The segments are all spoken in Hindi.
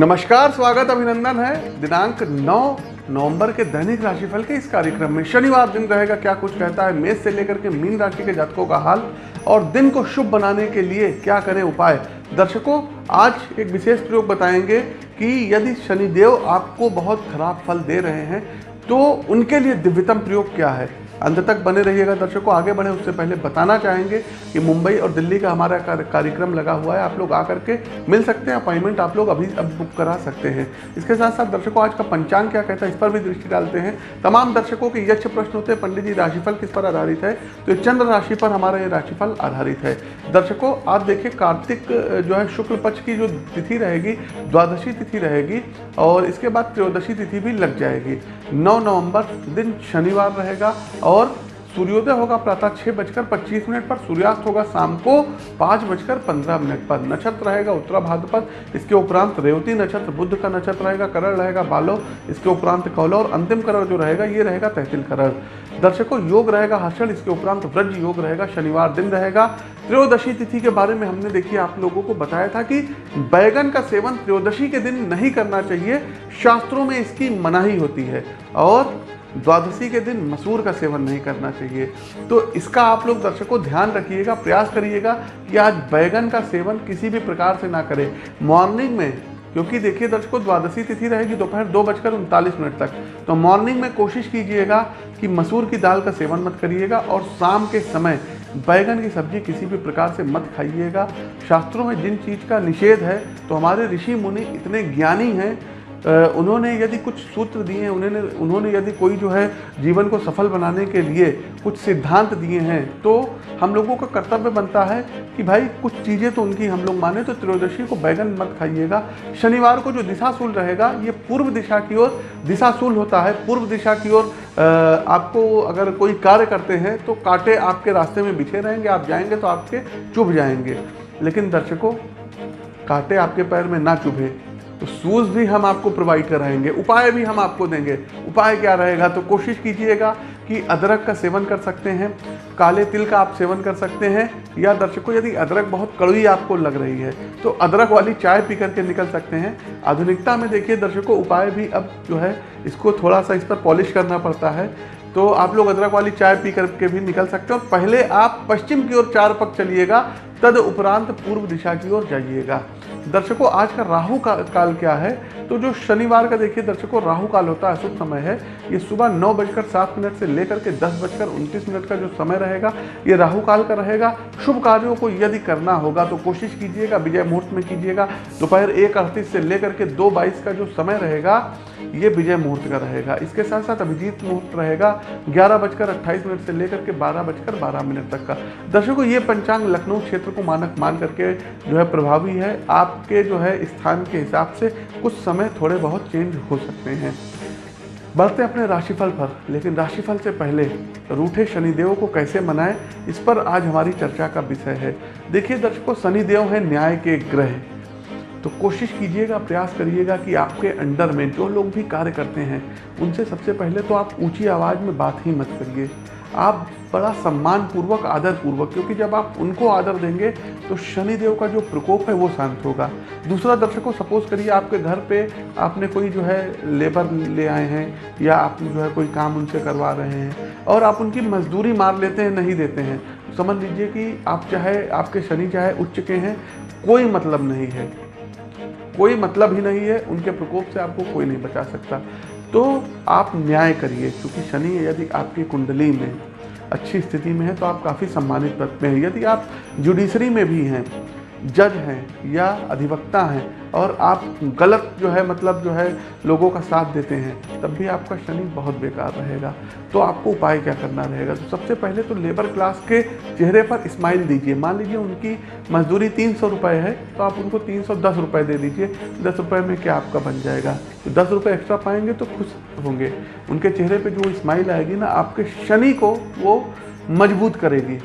नमस्कार, स्वागत अभिनंदन है। दिनांक 9 नवंबर के दैनिक राशिफल के इस कार्यक्रम में शनिवार दिन रहेगा क्या कुछ कहता है, मेष से लेकर के मीन राशि के जातकों का हाल और दिन को शुभ बनाने के लिए क्या करें उपाय। दर्शकों, आज एक विशेष प्रयोग बताएँगे कि यदि शनिदेव आपको बहुत खराब फल दे रहे हैं तो उनके लिए दिव्यतम प्रयोग क्या है? अंत तक बने रहिएगा दर्शकों, आगे बढ़े, उससे पहले बताना चाहेंगे कि मुंबई और दिल्ली का हमारा कार्यक्रम लगा हुआ है, आप लोग आकर के मिल सकते हैं, अपॉइंटमेंट आप लोग अभी अब बुक करा सकते हैं। इसके साथ साथ दर्शकों, आज का पंचांग क्या कहता है, इस पर भी दृष्टि डालते हैं। तमाम दर्शकों के यक्ष प्रश्न होते हैं, पंडित जी, राशिफल किस पर आधारित है? तो चंद्र राशि पर हमारा ये राशिफल आधारित है। दर्शकों, आप देखिए, कार्तिक, जो है, शुक्ल पक्ष की जो तिथि रहेगी, द्वादशी तिथि रहेगी, और इसके बाद त्रयोदशी तिथि भी लग जाएगी। नौ नवंबर दिन शनिवार रहेगा और सूर्योदय होगा प्रातः छः बजकर पच्चीस मिनट पर, सूर्यास्त होगा शाम को पाँच बजकर पंद्रह मिनट पर। नक्षत्र रहेगा उत्तरा भाद्रपद इसके उपरांत रेवती नक्षत्र, बुद्ध का नक्षत्र रहेगा, करण रहेगा, बालो, इसके उपरांत कौलो और अंतिम करण जो रहेगा, ये रहेगा तहसील करण। दर्शकों, योग रहेगा, हर्षण, इसके उपरांत व्रज योग रहेगा, शनिवार दिन रहेगा त्रयोदशी तिथि के बारे में हमने देखिए, आप लोगों को बताया था कि बैगन का सेवन त्रयोदशी के दिन नहीं करना चाहिए, शास्त्रों में इसकी मनाही होती है और द्वादशी के दिन मसूर का सेवन नहीं करना चाहिए। तो इसका आप लोग दर्शकों ध्यान रखिएगा, प्रयास करिएगा कि आज बैगन का सेवन किसी भी प्रकार से ना करें। मॉर्निंग में, क्योंकि देखिए दर्शकों, द्वादशी तिथि रहेगी दोपहर दो बजकर उनतालीस मिनट तक। तो मॉर्निंग में कोशिश कीजिएगा कि मसूर की दाल का सेवन मत करिएगा और शाम के समय बैगन की सब्ज़ी किसी भी प्रकार से मत खाइएगा। शास्त्रों में जिन चीज़ का निषेध है तो हमारे ऋषि मुनि इतने ज्ञानी हैं उन्होंने यदि कुछ सूत्र दिए हैं उन्होंने उन्होंने यदि कोई जो है जीवन को सफल बनाने के लिए कुछ सिद्धांत दिए हैं तो हम लोगों का कर्तव्य बनता है कि भाई कुछ चीज़ें तो उनकी हम लोग माने तो त्रयोदशी को बैगन मत खाइएगा। शनिवार को जो दिशाशूल रहेगा, ये पूर्व दिशा की ओर, दिशाशूल होता है, पूर्व दिशा की ओर आपको अगर कोई कार्य करते हैं तो कांटे आपके रास्ते में बिछे रहेंगे, आप जाएँगे तो आपके चुभ जाएँगे। लेकिन दर्शकों, कांटे आपके पैर में ना चुभे। तो शूज़ भी हम आपको प्रोवाइड कराएँगे उपाय भी हम आपको देंगे। उपाय क्या रहेगा? तो कोशिश कीजिएगा कि अदरक का सेवन कर सकते हैं, काले तिल का आप सेवन कर सकते हैं, या दर्शकों, यदि अदरक बहुत कड़वी आपको लग रही है तो अदरक वाली चाय पी करके निकल सकते हैं। आधुनिकता में देखिए दर्शकों, उपाय भी अब जो है, इसको थोड़ा सा इस पर पॉलिश करना पड़ता है। तो आप लोग अदरक वाली चाय पी करके भी निकल सकते हो। पहले आप पश्चिम की ओर चार पक चलिएगा, तद उपरांत पूर्व दिशा की ओर जाइएगा। दर्शकों, आज का राहु का काल क्या है? तो जो शनिवार का देखिए, दर्शकों, राहु काल होता है शुभ समय है। ये सुबह नौ बजकर सात मिनट से लेकर के दस बजकर उनतीस मिनट का जो समय रहेगा, ये राहु काल का रहेगा। शुभ कार्यों को यदि करना होगा तो कोशिश कीजिएगा, विजय मुहूर्त में कीजिएगा। दोपहर एक अड़तीस से लेकर के दो बाईस का जो समय रहेगा, ये विजय मुहूर्त का रहेगा। इसके साथ साथ अभिजीत मुहूर्त रहेगा, ग्यारह बजकर अट्ठाईस मिनट से लेकर के बारह बजकर बारह मिनट तक का। दर्शकों, ये पंचांग लखनऊ क्षेत्र को मानक मान करके जो है प्रभावी है। आपके जो है स्थान के हिसाब से कुछ समय थोड़े बहुत चेंज हो सकते हैं। बढ़ते अपने राशिफल पर, लेकिन राशिफल से पहले रूठे शनिदेव को कैसे मनाएँ, इस पर आज हमारी चर्चा का विषय है। देखिए दर्शकों, शनिदेव है न्याय के ग्रह। तो कोशिश कीजिएगा, प्रयास करिएगा कि आपके अंडर में जो लोग भी कार्य करते हैं, उनसे सबसे पहले तो आप ऊँची आवाज़ में बात ही मत करिए। आप बड़ा सम्मान पूर्वक आदर पूर्वक क्योंकि जब आप उनको आदर देंगे तो शनिदेव का जो प्रकोप है वो शांत होगा। दूसरा दर्शकों, सपोज़ करिए आपके घर पे आपने कोई जो है लेबर ले आए हैं, या आप जो है कोई काम उनसे करवा रहे हैं, और आप उनकी मजदूरी मार लेते हैं, नहीं देते हैं। समझ लीजिए कि आप चाहे, आपके शनि चाहे उच्च के हैं, कोई मतलब नहीं है। कोई मतलब ही नहीं है, उनके प्रकोप से आपको कोई नहीं बचा सकता। तो आप न्याय करिए, क्योंकि शनि यदि आपकी कुंडली में अच्छी स्थिति में है तो आप काफ़ी सम्मानित पद में हैं। यदि आप जुडिशरी में भी हैं जज हैं या अधिवक्ता हैं और आप गलत जो है मतलब जो है लोगों का साथ देते हैं, तब भी आपका शनि बहुत बेकार रहेगा। तो आपको उपाय क्या करना रहेगा? तो सबसे पहले तो लेबर क्लास के चेहरे पर स्माइल दीजिए। मान लीजिए उनकी मजदूरी तीन सौ रुपये है तो आप उनको तीन सौ दस रुपये दे दीजिए। दस रुपये में क्या आपका बन जाएगा? तो दस रुपये एक्स्ट्रा पाएँगे तो खुश होंगे। उनके चेहरे पर जो स्माइल आएगी ना, आपके शनि को वो मज़बूत करेगी।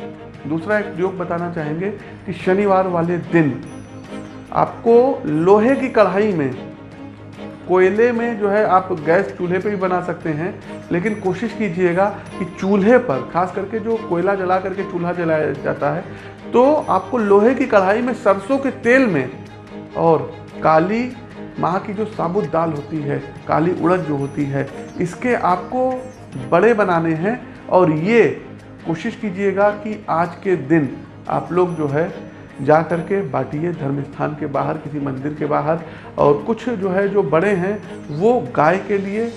दूसरा एक योग बताना चाहेंगे कि शनिवार वाले दिन आपको लोहे की कढ़ाई में, कोयले में जो है आप गैस चूल्हे पे भी बना सकते हैं, लेकिन कोशिश कीजिएगा कि चूल्हे पर, खास करके जो कोयला जला करके चूल्हा जलाया जाता है तो आपको लोहे की कढ़ाई में सरसों के तेल में और काली माह की जो साबुत दाल होती है, काली उड़द जो होती है, इसके आपको बड़े बनाने हैं, और ये कोशिश कीजिएगा कि आज के दिन आप लोग जो है जा कर के बांटिए धर्म स्थान के बाहर, किसी मंदिर के बाहर, और कुछ जो है जो बड़े हैं, वो गाय के लिए,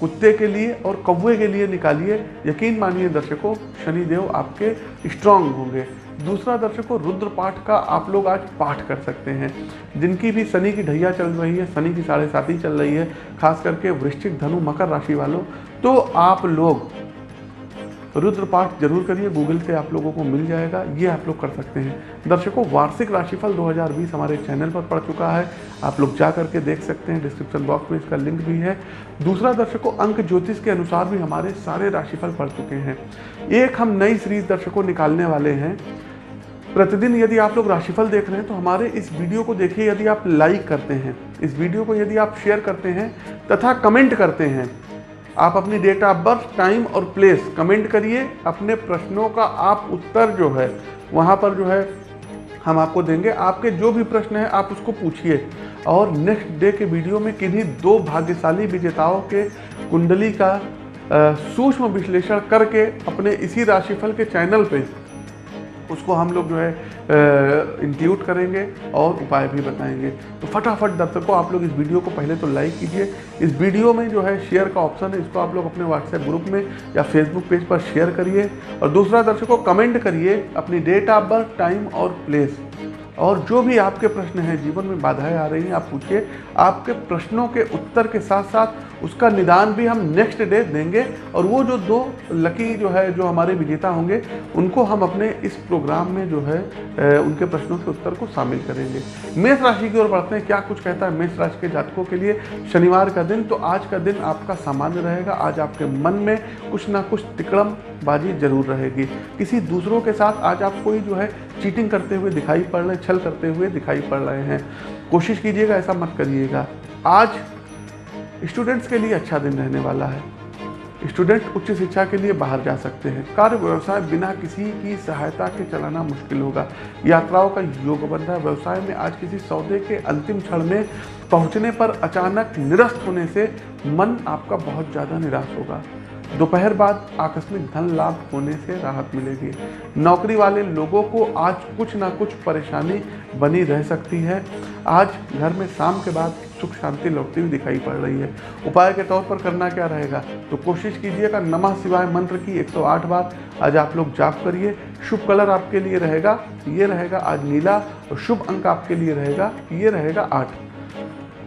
कुत्ते के लिए और कौवे के लिए निकालिए। यकीन मानिए दर्शकों, शनिदेव आपके स्ट्रांग होंगे। दूसरा दर्शकों रुद्र पाठ का आप लोग आज पाठ कर सकते हैं। जिनकी भी शनि की ढैया चल रही है, शनि की साढ़े साथी चल रही है, खास करके वृश्चिक धनु मकर राशि वालों तो आप लोग रुद्र पाठ ज़रूर करिए गूगल से आप लोगों को मिल जाएगा, ये आप लोग कर सकते हैं। दर्शकों, वार्षिक राशिफल 2020 हमारे चैनल पर पड़ चुका है। आप लोग जा करके देख सकते हैं, डिस्क्रिप्शन बॉक्स में इसका लिंक भी है। दूसरा दर्शकों, अंक ज्योतिष के अनुसार भी हमारे सारे राशिफल पड़ चुके हैं। एक हम नई सीरीज़ दर्शकों निकालने वाले हैं। प्रतिदिन यदि आप लोग राशिफल देख रहे हैं तो हमारे इस वीडियो को देखिए, यदि आप लाइक करते हैं। इस वीडियो को यदि आप शेयर करते हैं, तथा कमेंट करते हैं आप अपनी डेट ऑफ़ बर्थ टाइम और प्लेस कमेंट करिए। अपने प्रश्नों का आप उत्तर जो है, वहाँ पर जो है, हम आपको देंगे। आपके जो भी प्रश्न है, आप उसको पूछिए। और नेक्स्ट डे के वीडियो में किन्हीं दो भाग्यशाली विजेताओं के कुंडली का सूक्ष्म विश्लेषण करके अपने इसी राशिफल के चैनल पे उसको हम लोग जो है इंक्लूड करेंगे और उपाय भी बताएँगे। तो फटाफट दर्शकों, आप लोग इस वीडियो को पहले तो लाइक कीजिए। इस वीडियो में जो है शेयर का ऑप्शन है, इसको आप लोग अपने व्हाट्सएप ग्रुप में या फेसबुक पेज पर शेयर करिए। और दूसरा, दर्शकों कमेंट करिए अपनी डेट ऑफ़ बर्थ टाइम और प्लेस और जो भी आपके प्रश्न हैं, जीवन में बाधाएँ आ रही हैं, आप पूछिए। आपके प्रश्नों के उत्तर के साथ साथ उसका निदान भी हम नेक्स्ट डे देंगे और वो जो दो लकी जो है, जो हमारे विजेता होंगे, उनको हम अपने इस प्रोग्राम में जो है उनके प्रश्नों के उत्तर को शामिल करेंगे। मेष राशि की ओर बढ़ते हैं। क्या कुछ कहता है मेष राशि के जातकों के लिए? शनिवार का दिन तो आज का दिन आपका सामान्य रहेगा। आज आपके मन में कुछ ना कुछ तिकड़म बाजी ज़रूर रहेगी। किसी दूसरों के साथ आज आप कोई जो है चीटिंग करते हुए दिखाई पड़ रहे छल करते हुए दिखाई पड़ रहे हैं। कोशिश कीजिएगा, ऐसा मत करिएगा। आज स्टूडेंट्स के लिए अच्छा दिन रहने वाला है। स्टूडेंट उच्च शिक्षा के लिए बाहर जा सकते हैं। कार्य व्यवसाय बिना किसी की सहायता के चलाना मुश्किल होगा। यात्राओं का योग बन रहा है व्यवसाय में आज किसी सौदे के अंतिम क्षण में पहुँचने पर अचानक निरस्त होने से मन आपका बहुत ज़्यादा निराश होगा। दोपहर बाद आकस्मिक धन लाभ होने से राहत मिलेगी। नौकरी वाले लोगों को आज कुछ ना कुछ परेशानी बनी रह सकती है। आज घर में शाम के बाद सुख शांति लौटती हुई दिखाई पड़ रही है। उपाय के तौर पर करना क्या रहेगा? तो कोशिश कीजिएगा नमः शिवाय मंत्र की 108 बार आज आप लोग जाप करिए। शुभ कलर आपके लिए रहेगा, ये रहेगा आज नीला और शुभ अंक आपके लिए रहेगा, ये रहेगा आठ।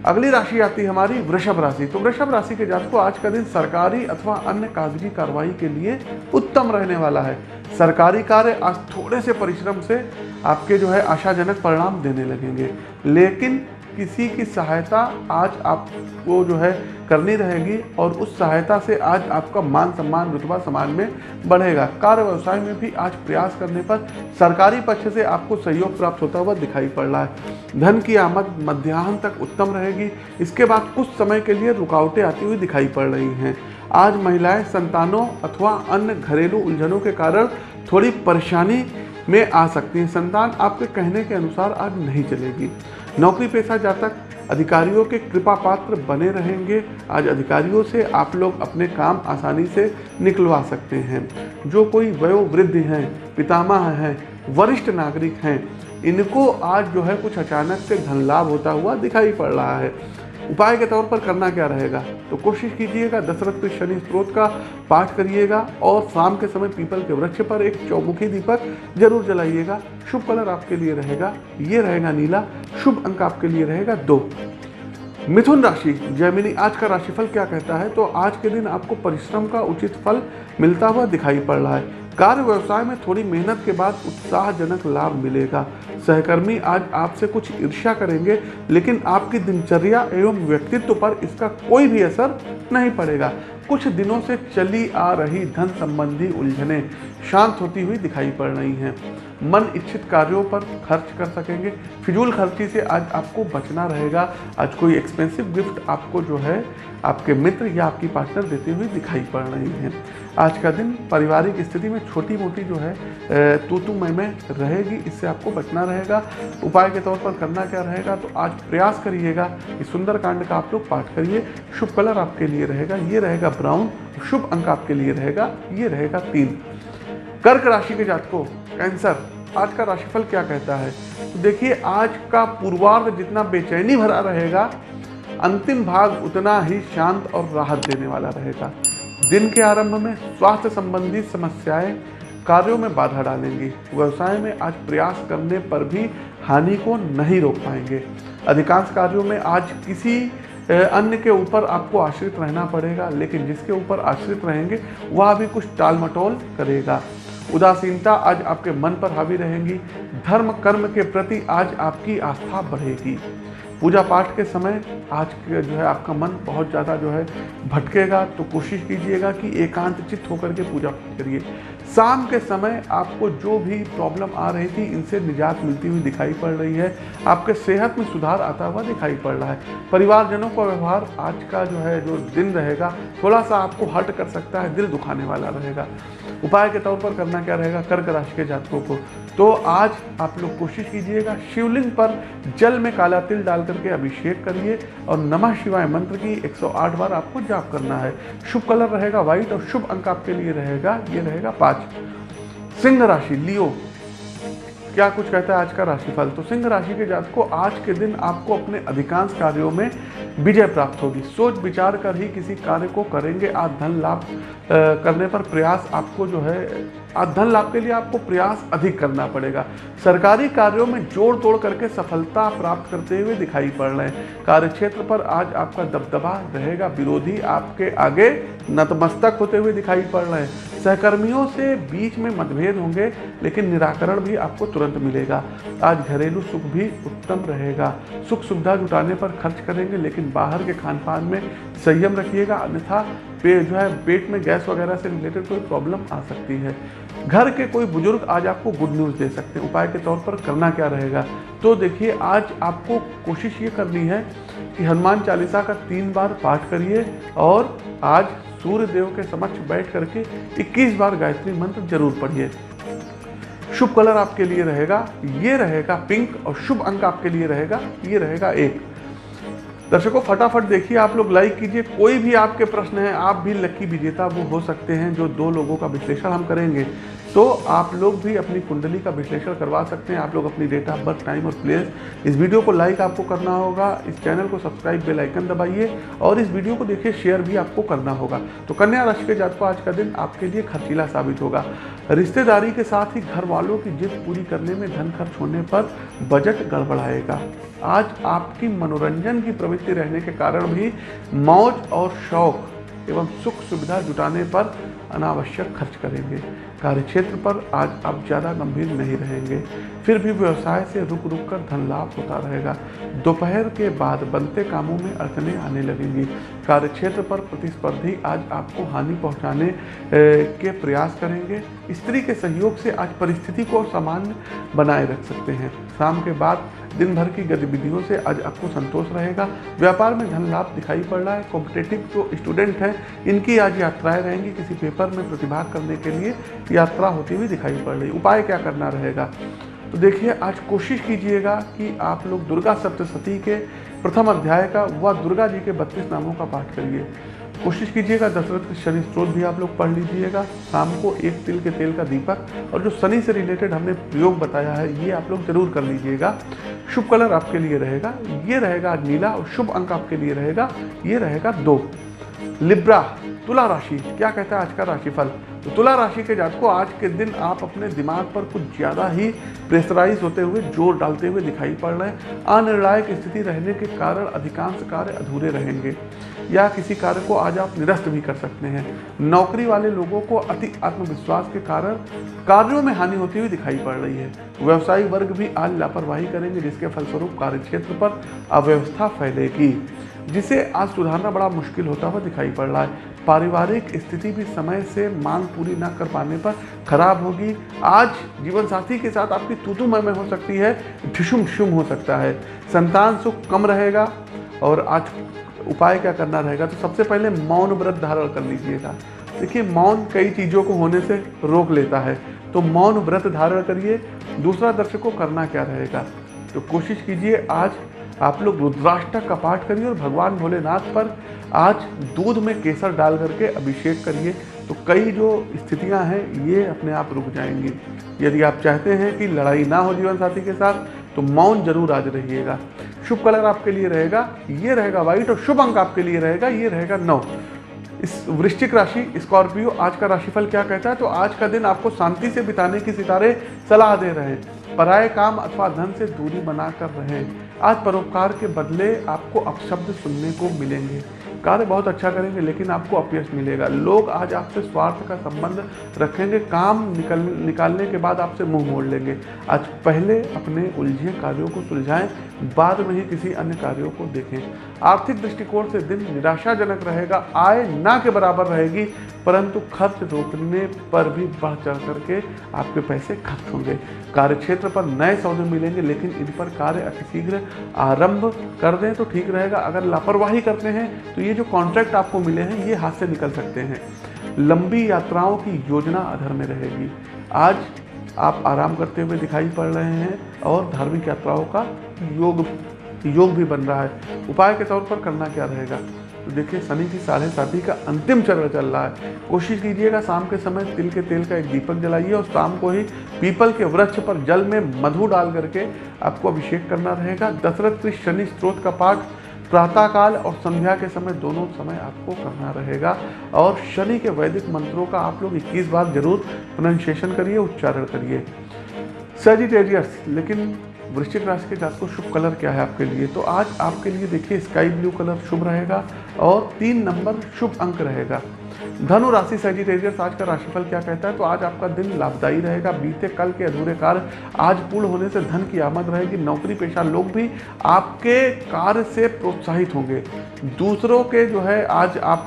अगली राशि आती है हमारी वृषभ राशि। तो वृषभ राशि के जातकों, आज का दिन सरकारी अथवा अन्य कागज़ी कार्रवाई के लिए उत्तम रहने वाला है। सरकारी कार्य आज थोड़े से परिश्रम से आपके जो है आशाजनक परिणाम देने लगेंगे। लेकिन किसी की सहायता आज आपको जो है करनी रहेगी और उस सहायता से आज आपका मान सम्मान रुतबा समाज में बढ़ेगा। कार्य व्यवसाय में भी आज प्रयास करने पर सरकारी पक्ष से आपको सहयोग प्राप्त होता हुआ दिखाई पड़ रहा है। धन की आमद मध्याह्न तक उत्तम रहेगी। इसके बाद कुछ समय के लिए रुकावटें आती हुई दिखाई पड़ रही हैं। आज महिलाएँ संतानों अथवा अन्य घरेलू उलझनों के कारण थोड़ी परेशानी में आ सकती हैं। संतान आपके कहने के अनुसार आज नहीं चलेगी। नौकरी पेशा जातक अधिकारियों के कृपा पात्र बने रहेंगे। आज अधिकारियों से आप लोग अपने काम आसानी से निकलवा सकते हैं। जो कोई वयोवृद्ध हैं, पितामह हैं, वरिष्ठ नागरिक हैं, इनको आज जो है कुछ अचानक से धन लाभ होता हुआ दिखाई पड़ रहा है। उपाय के तौर पर करना क्या रहेगा? तो कोशिश कीजिएगा, दशरथ के शनि स्त्रोत का पाठ करिएगा और शाम के समय पीपल के वृक्ष पर एक चौमुखी दीपक ज़रूर जलाइएगा। शुभ कलर आपके लिए रहेगा, ये रहेगा नीला, शुभ अंक आपके लिए रहेगा दो। मिथुन राशि, जैमिनी, आज का राशिफल क्या कहता है? तो आज के दिन आपको परिश्रम का उचित फल मिलता हुआ दिखाई पड़ रहा है। कार्य व्यवसाय में थोड़ी मेहनत के बाद उत्साहजनक लाभ मिलेगा। सहकर्मी आज आपसे कुछ ईर्ष्या करेंगे, लेकिन आपकी दिनचर्या एवं व्यक्तित्व पर इसका कोई भी असर नहीं पड़ेगा। कुछ दिनों से चली आ रही धन संबंधी उलझने शांत होती हुई दिखाई पड़ रही हैं। मन इच्छित कार्यों पर खर्च कर सकेंगे। फिजूल खर्ची से आज आपको बचना रहेगा। आज कोई एक्सपेंसिव गिफ्ट आपको जो है, आपके मित्र या आपकी पार्टनर देते हुए दिखाई पड़ रही हैं। आज का दिन पारिवारिक स्थिति में छोटी मोटी जो है तो तू मैं में रहेगी। इससे आपको बचना रहेगा। उपाय के तौर पर करना क्या रहेगा तो आज प्रयास करिएगा कि सुंदरकांड का आप लोग पाठ करिए। शुभ कलर आपके लिए रहेगा। ये रहेगा ब्राउन शुभ अंक आपके लिए रहेगा, ये रहेगा तीन। कर्क राशि के जातकों, कैंसर, आज का राशिफल क्या कहता है? तो देखिए, आज का पूर्वार्ध जितना बेचैनी भरा रहेगा, अंतिम भाग उतना ही शांत और राहत देने वाला रहेगा। दिन के आरंभ में स्वास्थ्य संबंधी समस्याएँ कार्यों में बाधा डालेंगी। व्यवसाय में आज प्रयास करने पर भी हानि को नहीं रोक पाएँगे। अधिकांश कार्यों में आज किसी अन्य के ऊपर आपको आश्रित रहना पड़ेगा, लेकिन जिसके ऊपर आश्रित रहेंगे, वह भी कुछ टाल मटोल करेगा। उदासीनता आज आपके मन पर हावी रहेंगी, धर्म कर्म के प्रति आज आपकी आस्था बढ़ेगी। पूजा पाठ के समय आज के जो है आपका मन बहुत ज़्यादा जो है भटकेगा तो कोशिश कीजिएगा कि एकांत चित्त होकर के पूजा पाठ करिए। शाम के समय आपको जो भी प्रॉब्लम आ रही थी, इनसे निजात मिलती हुई दिखाई पड़ रही है। आपके सेहत में सुधार आता हुआ दिखाई पड़ रहा है। परिवारजनों का व्यवहार आज का जो है, जो दिन रहेगा थोड़ा सा आपको हर्ट कर सकता है, दिल दुखाने वाला रहेगा। उपाय के तौर पर करना क्या रहेगा? कर्क राशि के जातकों को। तो आज आप लोग कोशिश कीजिएगा, शिवलिंग पर जल में काला तिल डाल करके अभिषेक करिए और नमः शिवाय मंत्र की 108 बार आपको जाप करना है। शुभ कलर रहेगा व्हाइट और शुभ अंक आपके लिए रहेगा, ये रहेगा पाँच सिंह राशि, लियो। क्या कुछ कहता है आज का राशिफल? तो सिंह राशि के जात को आज के दिन आपको अपने अधिकांश कार्यों में विजय प्राप्त होगी। सोच विचार कर ही किसी कार्य को करेंगे। आज धन लाभ करने पर प्रयास आपको जो है, आज धन लाभ के लिए आपको प्रयास अधिक करना पड़ेगा। सरकारी कार्यों में जोड़ तोड़ करके सफलता प्राप्त करते हुए दिखाई पड़ रहे हैं। कार्य क्षेत्र पर आज आपका दबदबा रहेगा। विरोधी आपके आगे नतमस्तक होते हुए दिखाई पड़ रहे हैं। सहकर्मियों से बीच में मतभेद होंगे, लेकिन निराकरण भी आपको तुरंत मिलेगा। आज घरेलू सुख भी उत्तम रहेगा। सुख सुविधा जुटाने पर खर्च करेंगे, लेकिन बाहर के खान पान में संयम रखिएगा। अन्यथा पे जो है, पेट में गैस वगैरह से रिलेटेड कोई प्रॉब्लम आ सकती है। घर के कोई बुज़ुर्ग आज आपको गुड न्यूज़ दे सकते हैं। उपाय के तौर पर करना क्या रहेगा? तो देखिए, आज आपको कोशिश ये करनी है कि हनुमान चालीसा का तीन बार पाठ करिए और आज सूर्य देव के समक्ष बैठ करके 21 बार गायत्री मंत्र ज़रूर पढ़िए। शुभ कलर आपके लिए रहेगा, ये रहेगा पिंक और शुभ अंक आपके लिए रहेगा, ये रहेगा एक। दर्शकों, फटाफट देखिए, आप लोग लाइक कीजिए, कोई भी आपके प्रश्न है, आप भी लकी विजेता वो हो सकते हैं जो दो लोगों का विश्लेषण हम करेंगे। तो आप लोग भी अपनी कुंडली का विश्लेषण करवा सकते हैं। आप लोग अपनी डेट ऑफ़ बर्थ टाइम और प्लेस इस वीडियो को लाइक आपको करना होगा। इस चैनल को सब्सक्राइब बेल आइकन दबाइए और इस वीडियो को देखिए शेयर भी आपको करना होगा। तो कन्या राशि के जात को आज का दिन आपके लिए खर्चीला साबित होगा। रिश्तेदारी के साथ ही घर वालों की जिद पूरी करने में धन खर्च होने पर बजट गड़बड़ाएगा। आज आपकी मनोरंजन की प्रवृत्ति रहने के कारण भी मौज और शौक एवं सुख सुविधा जुटाने पर अनावश्यक खर्च करेंगे। कार्यक्षेत्र पर आज आप ज़्यादा गंभीर नहीं रहेंगे। फिर भी व्यवसाय से रुक रुक कर धन लाभ होता रहेगा। दोपहर के बाद बनते कामों में अड़चने आने लगेंगी। कार्य क्षेत्र पर प्रतिस्पर्धी आज आपको हानि पहुँचाने के प्रयास करेंगे। स्त्री के सहयोग से आज परिस्थिति को सामान्य बनाए रख सकते हैं। शाम के बाद दिन भर की गतिविधियों से आज आपको संतोष रहेगा। व्यापार में धन लाभ दिखाई पड़ रहा है कॉम्पिटेटिव जो स्टूडेंट हैं, इनकी आज यात्राएँ रहेंगी, किसी पेपर में प्रतिभाग करने के लिए यात्रा होती हुई दिखाई पड़ रही। उपाय क्या करना रहेगा? तो देखिए, आज कोशिश कीजिएगा कि आप लोग दुर्गा सप्तशती के प्रथम अध्याय का व दुर्गा जी के बत्तीस नामों का पाठ करिए। कोशिश कीजिएगा, दशरथ के शनि स्त्रोत भी आप लोग पढ़ लीजिएगा। शाम को एक तिल के तेल का दीपक और जो शनि से रिलेटेड हमने प्रयोग बताया है, ये आप लोग ज़रूर कर लीजिएगा। शुभ कलर आपके लिए रहेगा, ये रहेगा नीला और शुभ अंक आपके लिए रहेगा, ये रहेगा दो। लिब्रा तुला राशि, क्या कहता है आज का राशिफल? तो तुला राशि के जात को आज के दिन आप अपने दिमाग पर कुछ ज़्यादा ही प्रेशराइज होते हुए, ज़ोर डालते हुए दिखाई पड़ रहे हैं। अनिर्णायक स्थिति रहने के कारण अधिकांश कार्य अधूरे रहेंगे। या किसी कार्य को आज आप निरस्त भी कर सकते हैं। नौकरी वाले लोगों को अति आत्मविश्वास के कारण कार्यों में हानि होती हुई दिखाई पड़ रही है। व्यवसायिक वर्ग भी आज लापरवाही करेंगे, जिसके फलस्वरूप कार्य क्षेत्र पर अव्यवस्था फैलेगी, जिसे आज सुधारना बड़ा मुश्किल होता हुआ दिखाई पड़ रहा है। पारिवारिक स्थिति भी समय से मांग पूरी ना कर पाने पर खराब होगी। आज जीवन साथी के साथ आपकी तूतू में हो सकती है ढिशुम ढिशुम हो सकता है। संतान सुख कम रहेगा और आज उपाय क्या करना रहेगा? तो सबसे पहले मौन व्रत धारण कर लीजिएगा। देखिए, मौन कई चीज़ों को होने से रोक लेता है। तो मौन व्रत धारण करिए। दूसरा दर्शकों, करना क्या रहेगा? तो कोशिश कीजिए आज आप लोग रुद्राष्टक का पाठ करिए और भगवान भोलेनाथ पर आज दूध में केसर डाल करके अभिषेक करिए। तो कई जो स्थितियाँ हैं, ये अपने आप रुक जाएँगी। यदि आप चाहते हैं कि लड़ाई ना हो जीवन साथी के साथ तो मौन ज़रूर आज रहिएगा। शुभ कलर आपके लिए रहेगा, ये रहेगा व्हाइट और शुभ अंक आपके लिए रहेगा, ये रहेगा नौ। इस वृश्चिक राशि, स्कॉर्पियो, आज का राशिफल क्या कहता है? तो आज का दिन आपको शांति से बिताने की सितारे सलाह दे रहे हैं। पराए काम अथवा धन से दूरी बना कर रहे। आज परोपकार के बदले आपको अपशब्द सुनने को मिलेंगे। कार्य बहुत अच्छा करेंगे, लेकिन आपको अपयश मिलेगा। लोग आज आपसे स्वार्थ का संबंध रखेंगे, काम निकल, निकालने के बाद आपसे मुँह मोड़ लेंगे। आज पहले अपने उलझे कार्यों को सुलझाएँ, बाद में ही किसी अन्य कार्यों को देखें। आर्थिक दृष्टिकोण से दिन निराशाजनक रहेगा, आय ना के बराबर रहेगी, परंतु खर्च रोकने पर भी बढ़ चढ़ करके आपके पैसे खर्च होंगे। कार्य क्षेत्र पर नए सौदे मिलेंगे, लेकिन इन पर कार्य अतिशीघ्र आरंभ कर दें तो ठीक रहेगा। अगर लापरवाही करते हैं तो ये जो कॉन्ट्रैक्ट आपको मिले हैं, ये हाथ से निकल सकते हैं। लंबी यात्राओं की योजना अधर में रहेगी। आज आप आराम करते हुए दिखाई पड़ रहे हैं और धार्मिक यात्राओं का योग योग भी बन रहा है। उपाय के तौर पर करना क्या रहेगा? तो देखिए, शनि की साढ़े साथी का अंतिम चरण चल रहा है। कोशिश कीजिएगा शाम के समय तिल के तेल का एक दीपक जलाइए और शाम को ही पीपल के वृक्ष पर जल में मधु डाल करके आपको अभिषेक करना रहेगा। दशरथ शनि स्त्रोत का पाठ प्रातःकाल और संध्या के समय दोनों समय आपको करना रहेगा। और शनि के वैदिक मंत्रों का आप लोग 21 बार ज़रूर प्रोनाउंसिएशन करिए, उच्चारण करिए। सेजिटेरियस लेकिन वृश्चिक राशि के जातकों, शुभ कलर क्या है आपके लिए? तो आज आपके लिए देखिए, स्काई ब्लू कलर शुभ रहेगा और तीन नंबर शुभ अंक रहेगा। धनु राशि सेजिटेरियस आज का राशिफल क्या कहता है? तो आज आपका दिन लाभदायी रहेगा। बीते कल के अधूरे कार्य आज पूर्ण होने से धन की आमद रहेगी। नौकरी पेशा लोग भी आपके कार्य से प्रोत्साहित होंगे। दूसरों के जो है, आज आप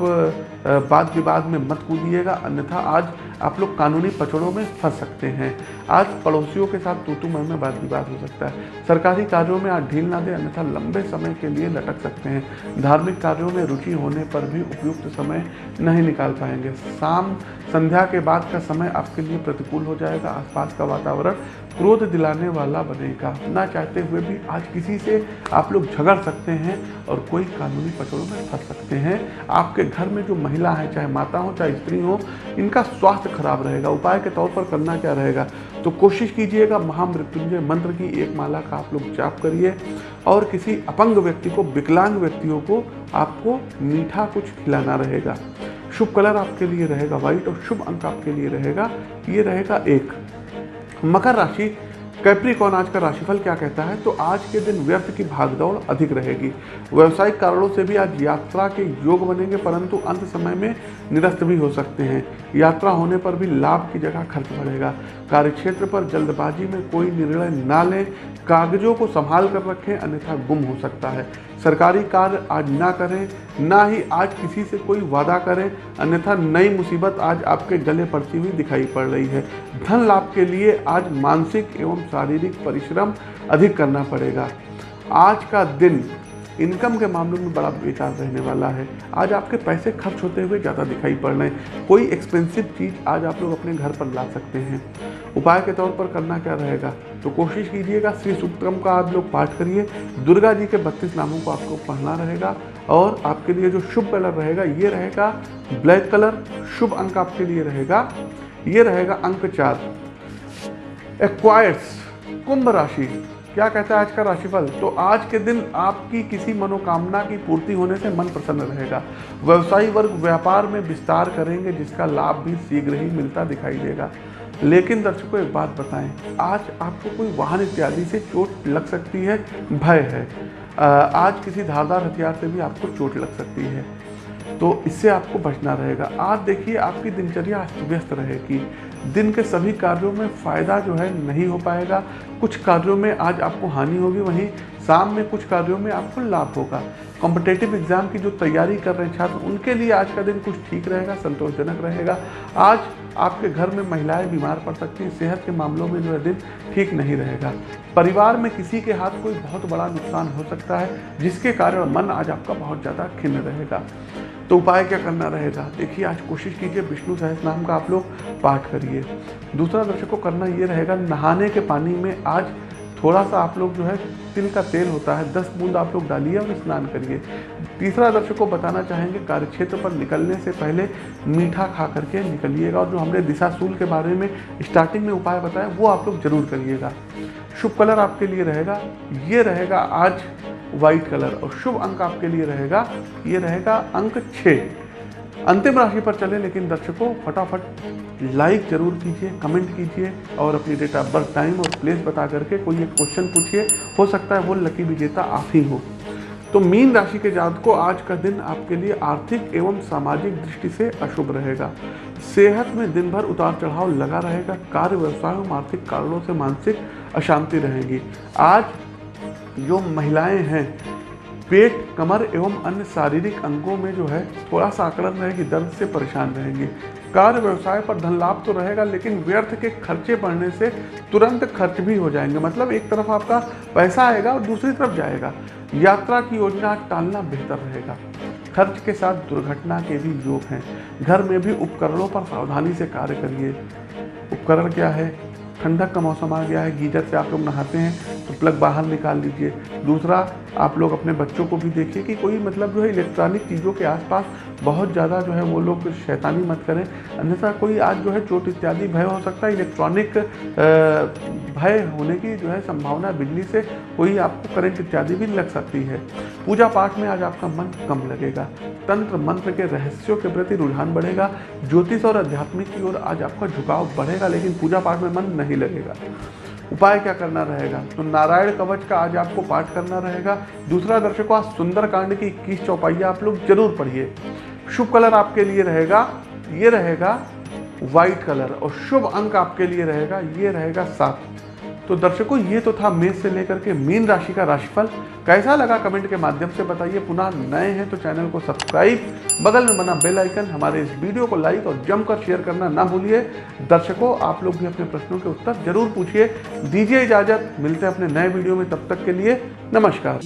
वाद विवाद में मत कूदिएगा। अन्यथा आज आप लोग कानूनी पचड़ों में फंस सकते हैं। आज पड़ोसियों के साथ तूतू मन में बात विवाद हो सकता है। सरकारी कार्यों में आज ढील ना दे, अन्यथा लंबे समय के लिए लटक सकते हैं। धार्मिक कार्यों में रुचि होने पर भी उपयुक्त समय नहीं निकाल पाएँगे। शाम संध्या के बाद का समय आपके लिए प्रतिकूल हो जाएगा। आसपास का वातावरण क्रोध दिलाने वाला बनेगा। ना चाहते हुए भी आज किसी से आप लोग झगड़ सकते हैं और कोई कानूनी पचड़ों में फंस सकते हैं। आपके घर में जो महिला है, चाहे माता हो, चाहे स्त्री हो, इनका स्वास्थ्य खराब रहेगा। उपाय के तौर पर करना क्या रहेगा? तो कोशिश कीजिएगा महामृत्युंजय मंत्र की एक माला का आप लोग जाप करिए और किसी अपंग व्यक्ति को, विकलांग व्यक्तियों को आपको मीठा कुछ खिलाना रहेगा। शुभ कलर आपके लिए रहेगा, व्हाइट, और शुभ अंक आपके लिए रहेगा। ये रहेगा एक। मकर राशि कैप्रिकॉन आज का राशिफल क्या कहता है? तो आज के दिन व्यर्थ की भागदौड़ अधिक रहेगी। व्यवसायिक कारणों से भी आज यात्रा के योग बनेंगे, परंतु अंत समय में निरस्त भी हो सकते हैं। यात्रा होने पर भी लाभ की जगह खर्च बढ़ेगा। कार्यक्षेत्र पर जल्दबाजी में कोई निर्णय ना लें। कागजों को संभाल कर रखें, अन्यथा गुम हो सकता है। सरकारी कार्य आज ना करें, ना ही आज किसी से कोई वादा करें, अन्यथा नई मुसीबत आज आपके गले पड़ती हुई दिखाई पड़ रही है। धन लाभ के लिए आज मानसिक एवं शारीरिक परिश्रम अधिक करना पड़ेगा। आज का दिन इनकम के मामलों में बड़ा बेकार रहने वाला है। आज आपके पैसे खर्च होते हुए ज़्यादा दिखाई पड़ रहे हैं। कोई एक्सपेंसिव चीज़ आज आप लोग अपने घर पर ला सकते हैं। उपाय के तौर पर करना क्या रहेगा? तो कोशिश कीजिएगा, श्री सुक्तम का आप लोग पाठ करिए। दुर्गा जी के बत्तीस नामों को आपको पढ़ना रहेगा। और आपके लिए जो शुभ कलर रहेगा, ये रहेगा ब्लैक कलर। शुभ अंक आपके लिए रहेगा, ये रहेगा अंक चार। एक्वायर्स कुंभ राशि। क्या कहता है आज का राशिफल? तो आज के दिन आपकी किसी मनोकामना की पूर्ति होने से मन प्रसन्न रहेगा। व्यवसायी वर्ग व्यापार में विस्तार करेंगे, जिसका लाभ भी शीघ्र ही मिलता दिखाई देगा। लेकिन दर्शकों, एक बात बताएँ, आज आपको कोई वाहन इत्यादि से चोट लग सकती है? भय है। आज किसी धारदार हथियार से भी आपको चोट लग सकती है। तो इससे आपको बचना रहेगा। आज देखिए, आपकी दिनचर्या अस्त व्यस्त रहेगी। दिन के सभी कार्यों में फ़ायदा जो है नहीं हो पाएगा। कुछ कार्यों में आज आपको हानि होगी, वहीं शाम में कुछ कार्यों में आपको लाभ होगा। कॉम्पिटेटिव एग्ज़ाम की जो तैयारी कर रहे छात्र, उनके लिए आज का दिन कुछ ठीक रहेगा, संतोषजनक रहेगा। आज आपके घर में महिलाएँ बीमार पड़ सकती हैं, सेहत के मामलों में जो है दिन ठीक नहीं रहेगा। परिवार में किसी के हाथ कोई बहुत बड़ा नुकसान हो सकता है, जिसके कारण मन आज आपका बहुत ज़्यादा खिन्न रहेगा। तो उपाय क्या करना रहेगा? देखिए, आज कोशिश कीजिए विष्णु सहस नाम का आप लोग पाठ करिए। दूसरा दर्शकों, करना ये रहेगा, नहाने के पानी में आज थोड़ा सा आप लोग जो है, तिल का तेल होता है, दस बूंद आप लोग डालिए और स्नान करिए। तीसरा दर्शक को बताना चाहेंगे, कार्यक्षेत्र पर निकलने से पहले मीठा खा करके निकलिएगा और जो हमने दिशाशूल के बारे में स्टार्टिंग में उपाय बताया, वो आप लोग ज़रूर करिएगा। शुभ कलर आपके लिए रहेगा। ये रहेगा आज व्हाइट कलर और शुभ अंक आपके लिए रहेगा। ये रहेगा अंक छः अंतिम राशि पर चले, लेकिन दर्शकों, फटाफट लाइक ज़रूर कीजिए कमेंट कीजिए और अपनी डेट ऑफ़ बर्थ टाइम और प्लेस बता करके कोई एक क्वेश्चन पूछिए। हो सकता है वो लकी विजेता आप ही हो। तो मीन राशि के जात को आज का दिन आपके लिए आर्थिक एवं सामाजिक दृष्टि से अशुभ रहेगा। सेहत में दिन भर उतार चढ़ाव लगा रहेगा। कार्य व्यवसाय एवं आर्थिक कारणों से मानसिक अशांति रहेगी। आज जो महिलाएँ हैं, पेट, कमर एवं अन्य शारीरिक अंगों में जो है, थोड़ा सा आकलन रहेगी, दर्द से परेशान रहेंगे। कार्य व्यवसाय पर धन लाभ तो रहेगा, लेकिन व्यर्थ के खर्चे बढ़ने से तुरंत खर्च भी हो जाएँगे। मतलब एक तरफ़ आपका पैसा आएगा और दूसरी तरफ़ जाएगा। यात्रा की योजना टालना बेहतर रहेगा। खर्च के साथ दुर्घटना के भी योग हैं। घर में भी उपकरणों पर सावधानी से कार्य करिए। उपकरण क्या है? ठंडक का मौसम आ गया है, गीजर से आप लोग नहाते हैं तो प्लग बाहर निकाल लीजिए दूसरा, आप लोग अपने बच्चों को भी देखिए कि कोई मतलब जो है इलेक्ट्रॉनिक चीज़ों के आसपास बहुत ज़्यादा जो है वो लोग शैतानी मत करें। अन्यथा कोई आज जो है चोट इत्यादि भय हो सकता है, इलेक्ट्रॉनिक भय होने की जो है संभावना बिजली से कोई आपको करंट इत्यादि भी लग सकती है। पूजा पाठ में आज आपका मन कम लगेगा। तंत्र मंत्र के रहस्यों के प्रति रुझान बढ़ेगा। ज्योतिष और आध्यात्मिक की ओर आज आपका झुकाव बढ़ेगा, लेकिन पूजा पाठ में मन नहीं लगेगा। उपाय क्या करना रहेगा? तो नारायण कवच का आज आपको पाठ करना रहेगा। दूसरा दर्शकों, आज सुंदर कांड की इक्कीस चौपाइया आप लोग ज़रूर पढ़िए। शुभ कलर आपके लिए रहेगा, ये रहेगा व्हाइट कलर और शुभ अंक आपके लिए रहेगा, ये रहेगा सात। तो दर्शकों, ये तो था मेष से लेकर के मीन राशि का राशिफल। कैसा लगा कमेंट के माध्यम से बताइए। पुनः नए हैं तो चैनल को सब्सक्राइब, बगल में बना बेल आइकन, हमारे इस वीडियो को लाइक और जमकर शेयर करना ना भूलिए। दर्शकों, आप लोग भी अपने प्रश्नों के उत्तर ज़रूर पूछिए। दीजिए इजाज़त। मिलते हैं अपने नए वीडियो में। तब तक के लिए नमस्कार।